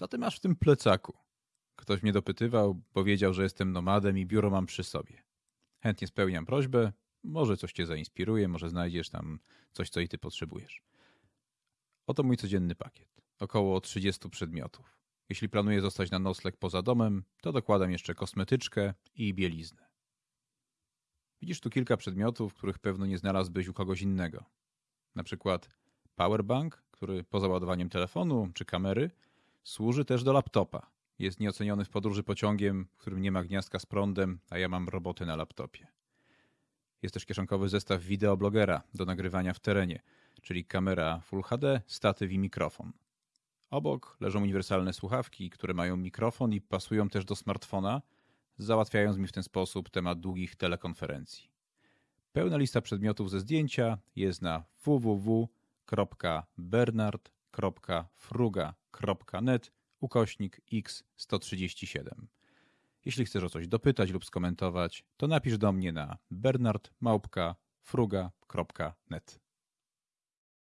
Co ty masz w tym plecaku? Ktoś mnie dopytywał, bo wiedział, że jestem nomadem i biuro mam przy sobie. Chętnie spełniam prośbę, może coś cię zainspiruje, może znajdziesz tam coś, co i ty potrzebujesz. Oto mój codzienny pakiet. Około 30 przedmiotów. Jeśli planuję zostać na nocleg poza domem, to dokładam jeszcze kosmetyczkę i bieliznę. Widzisz tu kilka przedmiotów, których pewno nie znalazłbyś u kogoś innego. Na przykład powerbank, który poza ładowaniem telefonu czy kamery służy też do laptopa. Jest nieoceniony w podróży pociągiem, w którym nie ma gniazdka z prądem, a ja mam roboty na laptopie. Jest też kieszonkowy zestaw wideoblogera do nagrywania w terenie, czyli kamera Full HD, statyw i mikrofon. Obok leżą uniwersalne słuchawki, które mają mikrofon i pasują też do smartfona, załatwiając mi w ten sposób temat długich telekonferencji. Pełna lista przedmiotów ze zdjęcia jest na www.bernard.fruga.net ukośnik x137. Jeśli chcesz o coś dopytać lub skomentować, to napisz do mnie na bernardmałpka.fruga.net.